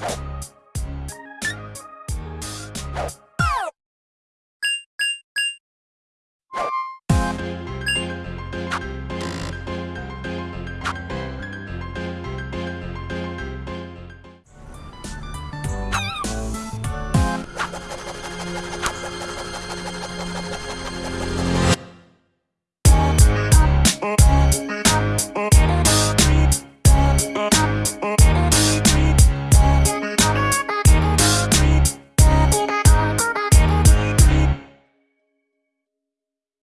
you